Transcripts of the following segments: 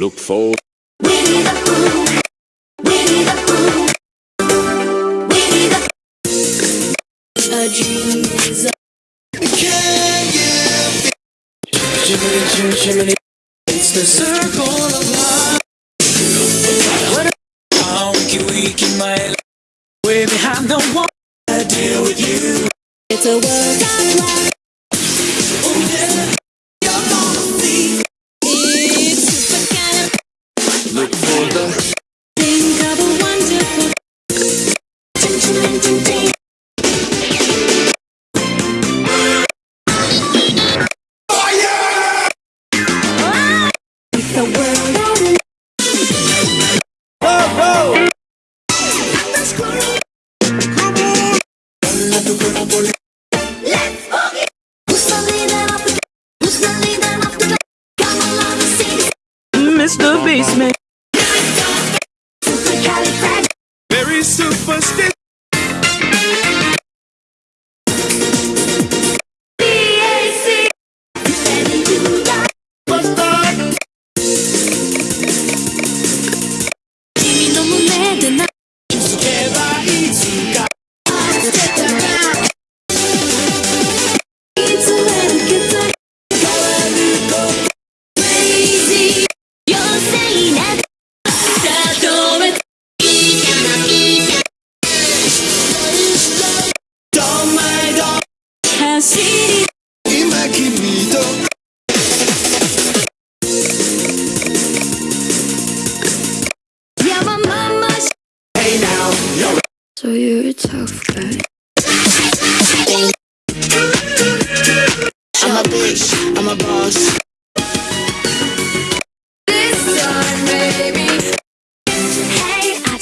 Look forward. Winnie the Pooh. Winnie the Pooh. Winnie the A dream. Can you feel? It's the circle of life. What a honky week in my life. Way behind the wall. I deal with you. It's a world of life. is the basement. Very superstitious.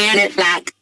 ran it's back.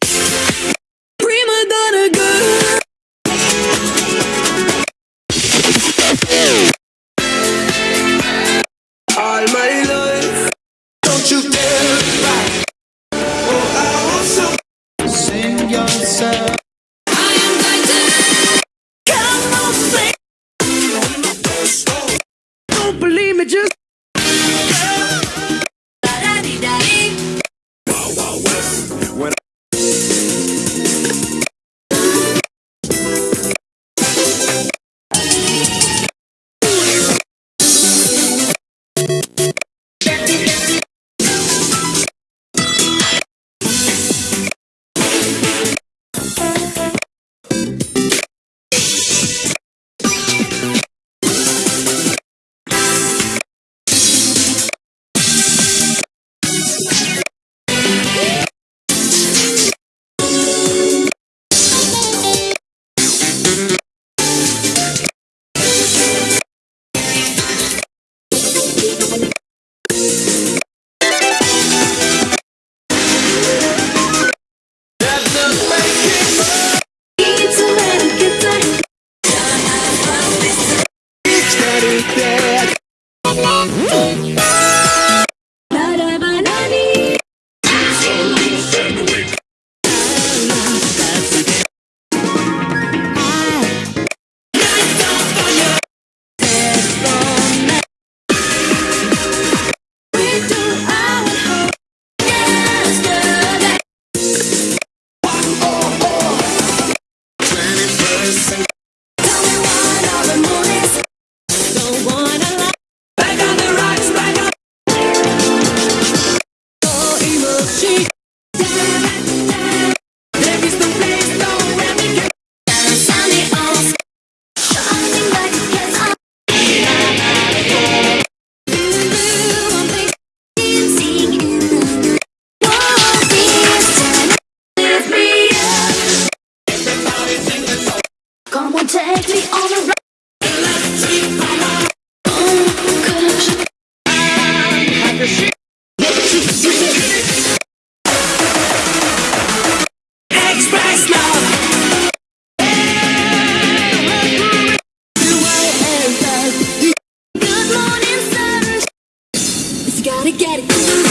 mujer.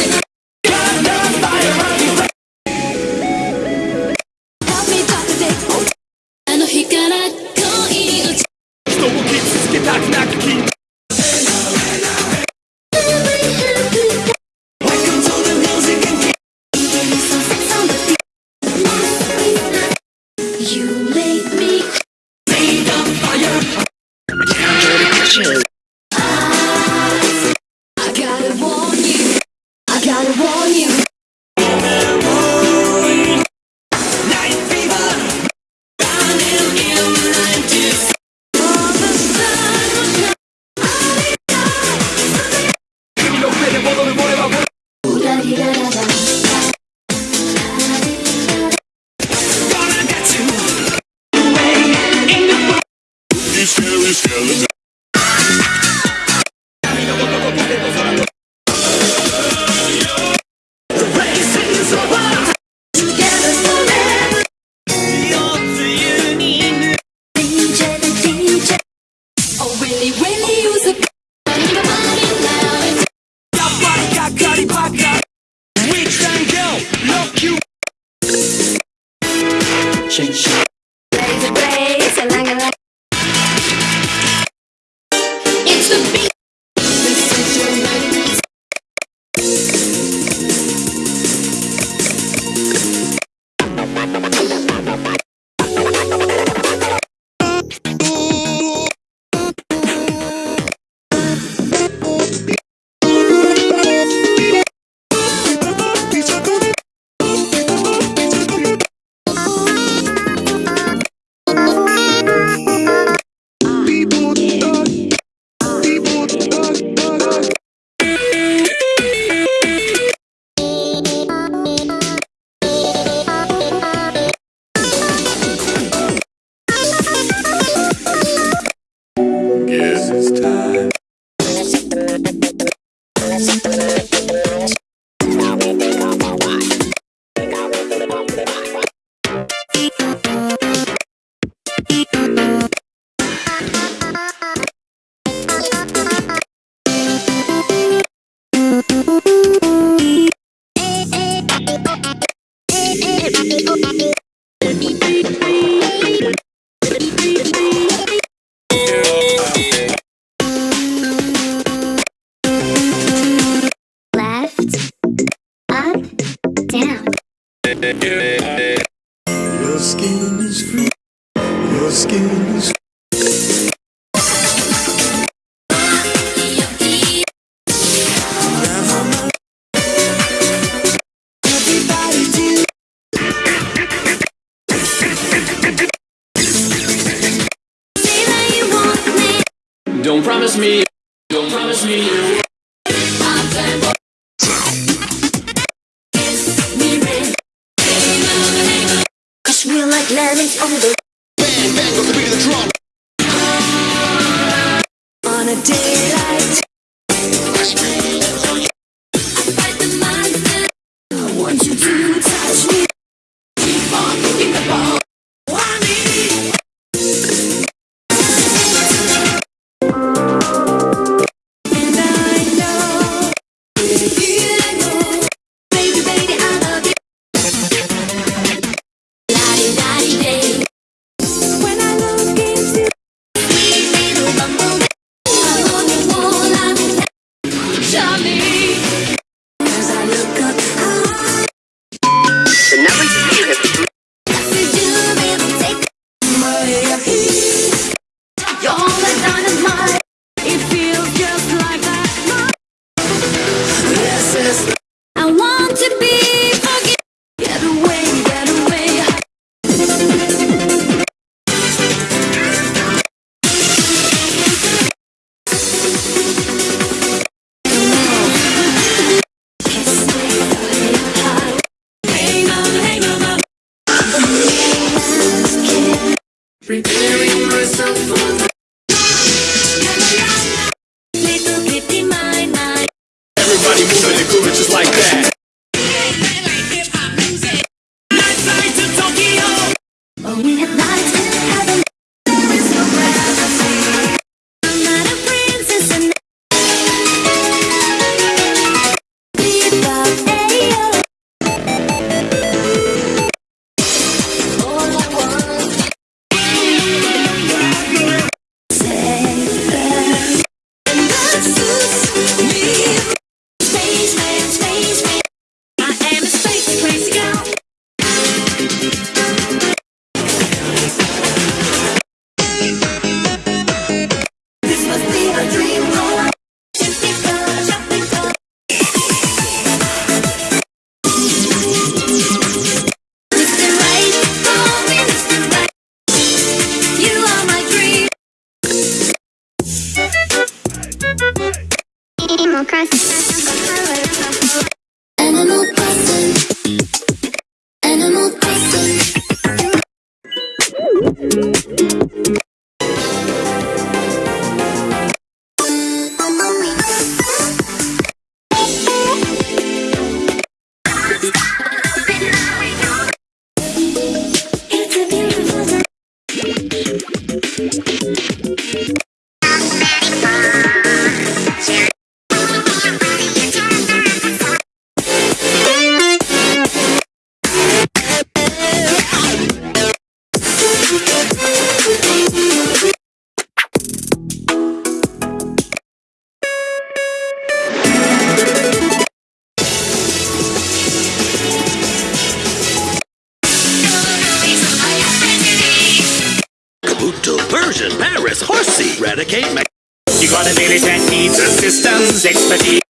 Ooh. Guess it's time. Willkommen im Handel. You got a village that needs assistance, expertise.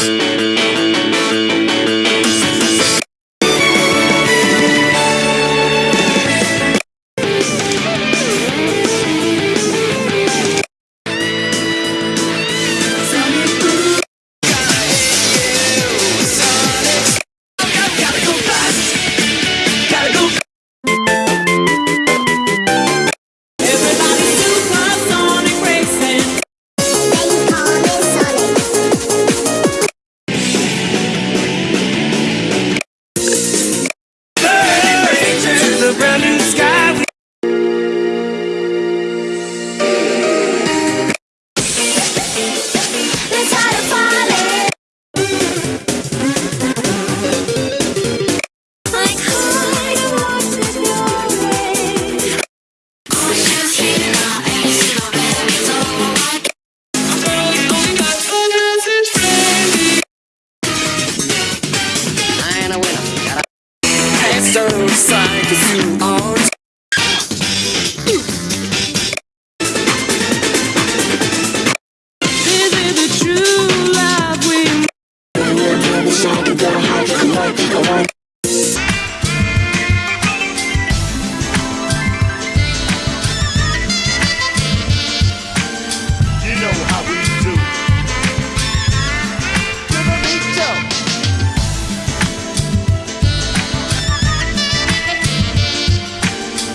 Peace. serve side, cause you are.